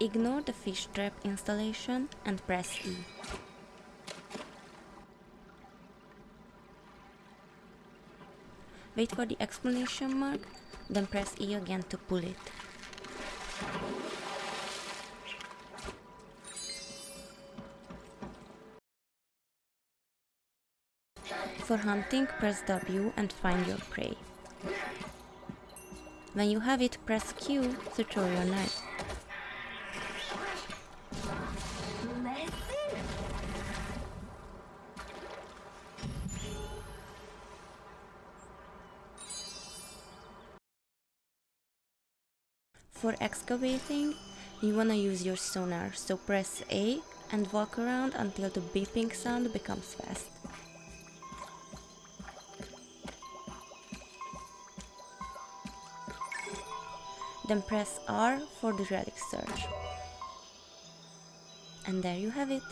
Ignore the fish trap installation and press E. Wait for the exclamation mark, then press E again to pull it. For hunting, press W and find your prey. When you have it, press Q to throw your knife. For excavating, you wanna use your sonar, so press A and walk around until the beeping sound becomes fast. Then press R for the relic search. And there you have it.